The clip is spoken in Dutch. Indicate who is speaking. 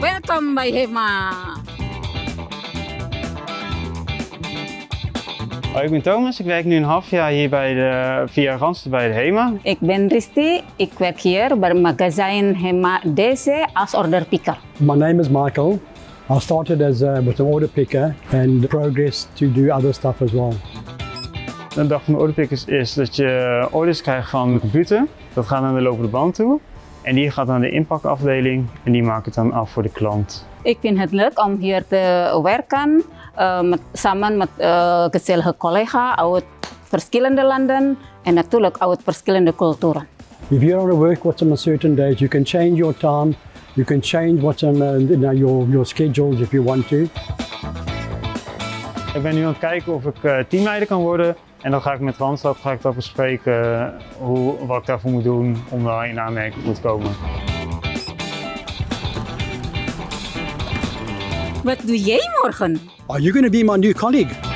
Speaker 1: Welkom bij HEMA.
Speaker 2: Hoi, ik ben Thomas. Ik werk nu een half jaar hier bij de, via Randstad bij de HEMA.
Speaker 1: Ik ben Risti. Ik werk hier bij magazijn HEMA DC als orderpicker.
Speaker 3: My name is Michael. I started as uh, with an order picker and progressed to do other stuff as well.
Speaker 2: De dag van de orderpickers is dat je orders krijgt van de computer. Dat gaat naar de lopende band toe. En die gaat naar de inpakafdeling en die maakt het dan af voor de klant.
Speaker 1: Ik vind het leuk om hier te werken uh, met, samen met uh, gezellige collega's uit verschillende landen en natuurlijk uit verschillende culturen.
Speaker 3: If you want to work what's on a certain date, you can change your time. You can change what's on uh, you know, your, your schedules if you want to.
Speaker 2: Ik ben nu aan het kijken of ik uh, teamleider kan worden. En dan ga ik met Randstad ga ik dat bespreken hoe, wat ik daarvoor moet doen om daar in aanmerking te komen.
Speaker 1: Wat doe jij morgen?
Speaker 3: Are you going to be my new colleague?